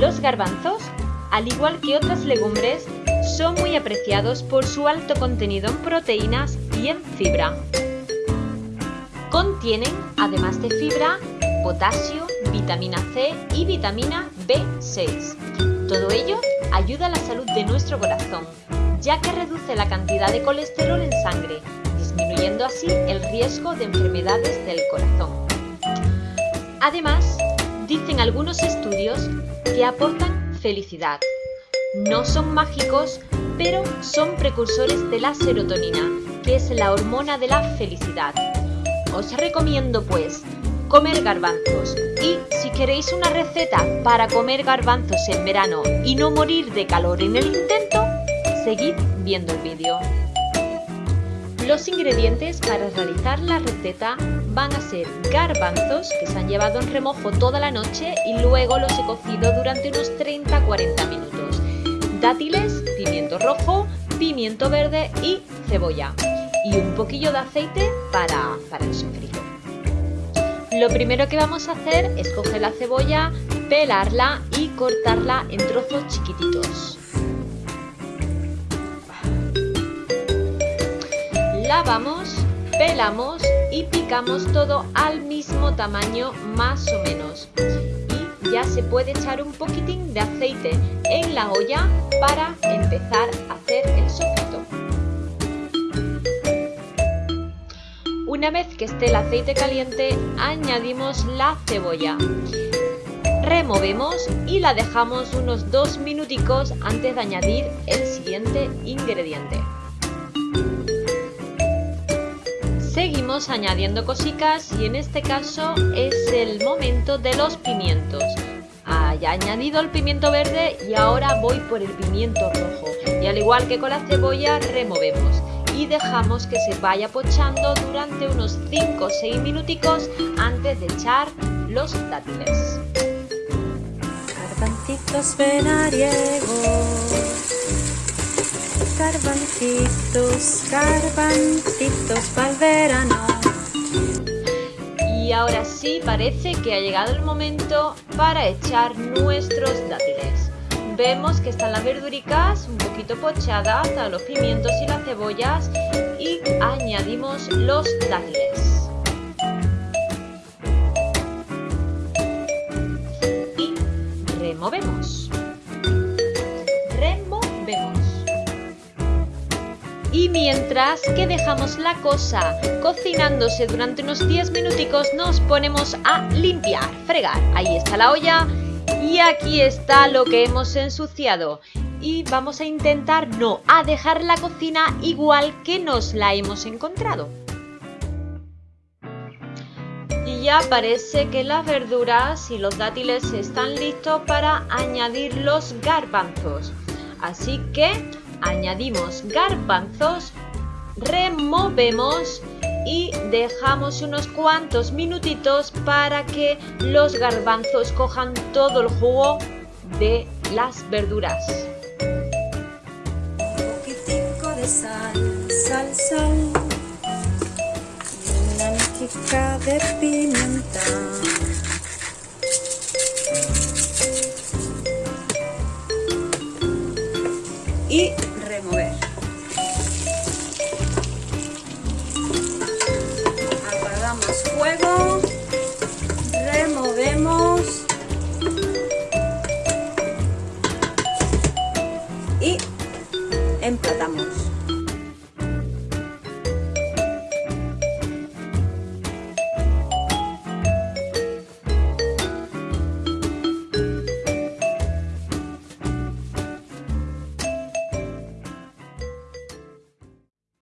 Los garbanzos, al igual que otras legumbres, son muy apreciados por su alto contenido en proteínas y en fibra. Contienen, además de fibra, potasio, vitamina C y vitamina B6. Todo ello ayuda a la salud de nuestro corazón, ya que reduce la cantidad de colesterol en sangre, disminuyendo así el riesgo de enfermedades del corazón. Además, dicen algunos estudios que aportan felicidad. No son mágicos, pero son precursores de la serotonina, que es la hormona de la felicidad. Os recomiendo pues comer garbanzos y si queréis una receta para comer garbanzos en verano y no morir de calor en el intento, seguid viendo el vídeo. Los ingredientes para realizar la receta van a ser garbanzos que se han llevado en remojo toda la noche y luego los he cocido durante unos 30-40 minutos. Dátiles, pimiento rojo, pimiento verde y cebolla. Y un poquillo de aceite para, para el sofrito. Lo primero que vamos a hacer es coger la cebolla, pelarla y cortarla en trozos chiquititos. Lavamos, pelamos y picamos todo al mismo tamaño más o menos. Y ya se puede echar un poquitín de aceite en la olla para empezar a hacer el sofrito. Una vez que esté el aceite caliente, añadimos la cebolla. Removemos y la dejamos unos dos minuticos antes de añadir el siguiente ingrediente. Añadiendo cositas y en este caso es el momento de los pimientos. Ah, ya he añadido el pimiento verde y ahora voy por el pimiento rojo. Y al igual que con la cebolla removemos y dejamos que se vaya pochando durante unos 5 o 6 minuticos antes de echar los dátiles. Garbancitos, garbancitos para el verano. Y ahora sí parece que ha llegado el momento para echar nuestros dátiles. Vemos que están las verduricas un poquito pochadas, a los pimientos y las cebollas y añadimos los dátiles. Y removemos. Y mientras que dejamos la cosa cocinándose durante unos 10 minuticos, nos ponemos a limpiar, fregar. Ahí está la olla y aquí está lo que hemos ensuciado. Y vamos a intentar no a dejar la cocina igual que nos la hemos encontrado. Y ya parece que las verduras y los dátiles están listos para añadir los garbanzos. Así que añadimos garbanzos, removemos y dejamos unos cuantos minutitos para que los garbanzos cojan todo el jugo de las verduras. Un poquitico de sal, sal, sal y una mijica de pimienta. Remover. Apagamos fuego,